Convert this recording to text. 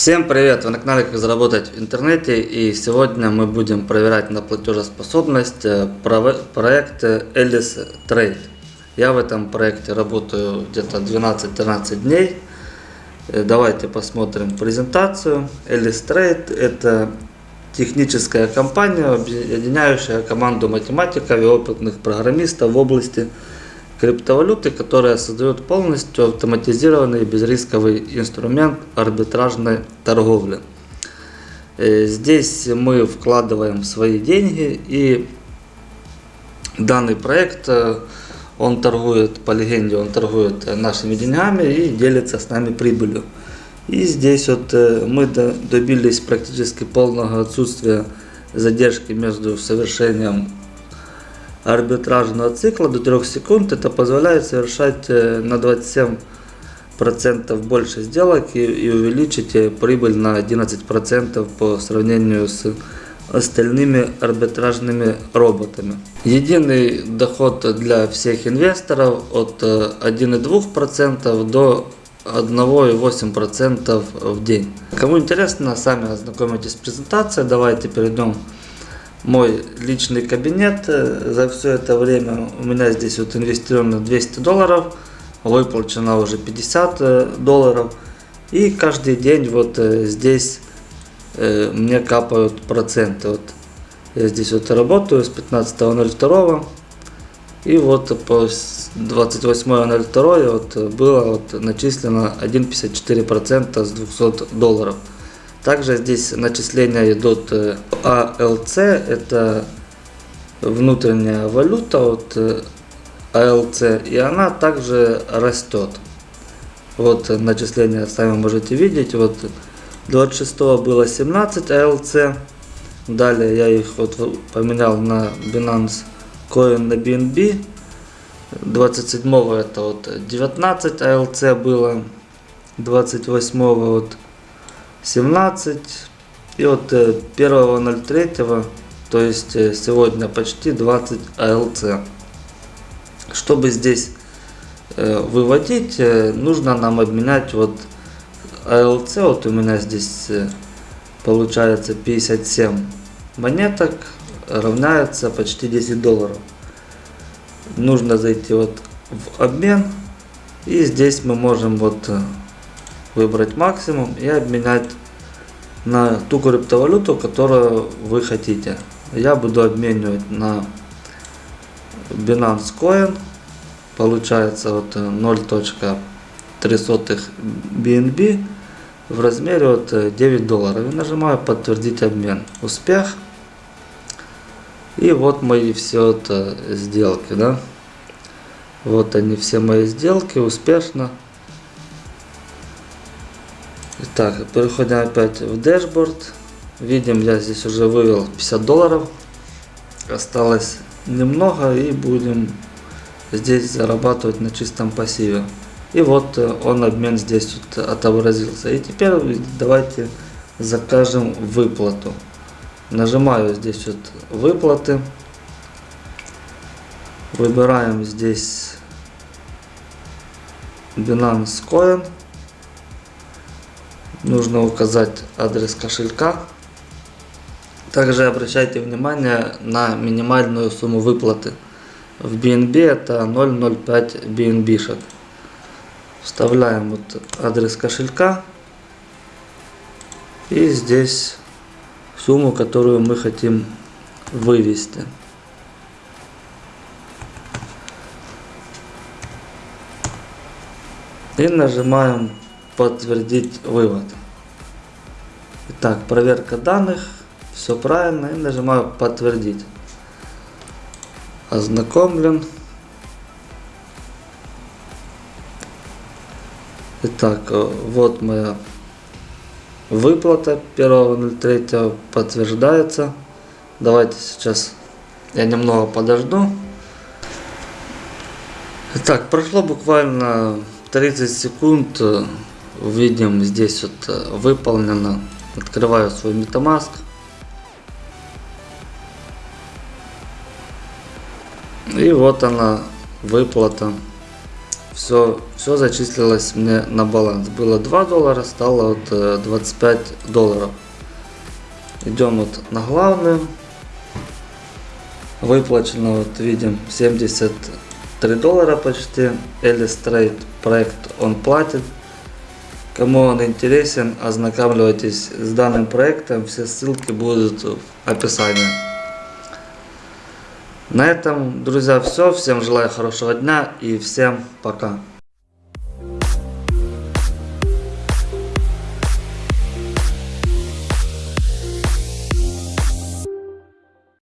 Всем привет! Вы на канале Как заработать в интернете и сегодня мы будем проверять на платежеспособность проект Alice Trade. Я в этом проекте работаю где-то 12-13 дней. Э, давайте посмотрим презентацию. Alice Trade это техническая компания, объединяющая команду математиков и опытных программистов в области Криптовалюты, которая создает полностью автоматизированный безрисковый инструмент арбитражной торговли. Э, здесь мы вкладываем свои деньги и данный проект, э, он торгует, по легенде, он торгует нашими деньгами и делится с нами прибылью. И здесь вот э, мы добились практически полного отсутствия задержки между совершением арбитражного цикла до 3 секунд. Это позволяет совершать э, на 27% больше сделок и, и увеличить э, прибыль на 11% по сравнению с остальными арбитражными роботами. Единый доход для всех инвесторов от 1,2% э, до 1,8% в день. Кому интересно, сами ознакомитесь с презентацией. Давайте перейдем мой личный кабинет. Э, за все это время у меня здесь вот инвестировано 200 долларов, выплачено уже 50 э, долларов. И каждый день вот э, здесь мне капают проценты. Вот я здесь вот работаю с 15.02 и вот по 28.02 вот было вот начислено 1,54% с 200 долларов. Также здесь начисления идут э, это внутренняя валюта от э, и она также растет. Вот начисления сами можете видеть. Вот 26 было 17 ALC. Далее я их вот поменял на Binance Coin на BNB. 27 это вот 19 ALC было. 28 вот 17 и от 1.03 то есть э, сегодня почти 20 АЛЦ. Чтобы здесь э, выводить э, нужно нам обменять вот АЛЦ. Вот у меня здесь получается 57 монеток равняется почти 10 долларов. Нужно зайти вот в обмен и здесь мы можем вот выбрать максимум и обменять на ту криптовалюту, которую вы хотите. Я буду обменивать на Binance Coin. Получается вот 0.3 BNB в размере от 9 долларов. И нажимаю подтвердить обмен. Успех. И вот мои все это сделки, да. Вот они все мои сделки успешно Итак, переходим опять в дашборд. Видим, я здесь уже вывел 50 долларов. Осталось немного и будем здесь зарабатывать на чистом пассиве. И вот э, он обмен здесь вот отобразился. И теперь давайте закажем выплату. Нажимаю здесь вот выплаты. Выбираем здесь Binance Coin нужно указать адрес кошелька. Также обращайте внимание на минимальную сумму выплаты. В BNB это 0,05 BNB. -шек. Вставляем вот адрес кошелька. И здесь сумму, которую мы хотим вывести. И нажимаем подтвердить вывод. Итак, проверка данных, все правильно, и нажимаю подтвердить. Ознакомлен. Итак, э, вот моя выплата 1.03 подтверждается. Давайте сейчас я немного подожду. Итак, прошло буквально 30 секунд э, видим здесь вот э, выполнено. Открываю свой MetaMask. И вот она выплата. все, все зачислилось мне на баланс. Было 2 доллара, стало вот э, 25 долларов. Идем вот на главную. Выплачено, вот видим, 73 доллара почти. Элис Трейд проект он платит. Кому он интересен, ознакомьтесь с данным проектом. Все ссылки будут в описании. На этом, друзья, все. Всем желаю хорошего дня и всем пока.